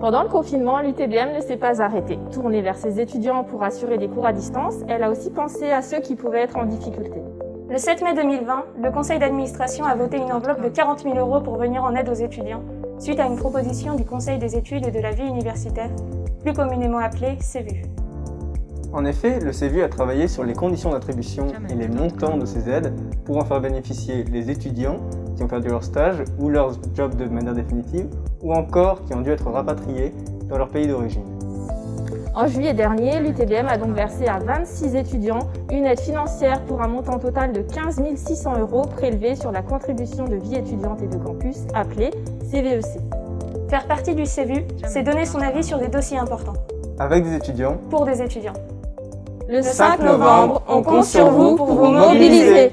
Pendant le confinement, l'UTBM ne s'est pas arrêtée. Tournée vers ses étudiants pour assurer des cours à distance, elle a aussi pensé à ceux qui pouvaient être en difficulté. Le 7 mai 2020, le conseil d'administration a voté une enveloppe de 40 000 euros pour venir en aide aux étudiants, suite à une proposition du Conseil des études et de la vie universitaire, plus communément appelée CEVU. En effet, le CEVU a travaillé sur les conditions d'attribution et les montants de ces aides pour en faire bénéficier les étudiants qui ont perdu leur stage ou leur job de manière définitive, ou encore qui ont dû être rapatriés dans leur pays d'origine. En juillet dernier, l'UTBM a donc versé à 26 étudiants une aide financière pour un montant total de 15 600 euros prélevés sur la contribution de vie étudiante et de campus appelée CVEC. Faire partie du CEVU, c'est donner son avis sur des dossiers importants. Avec des étudiants Pour des étudiants. Le 5 novembre, on compte sur vous pour vous mobiliser.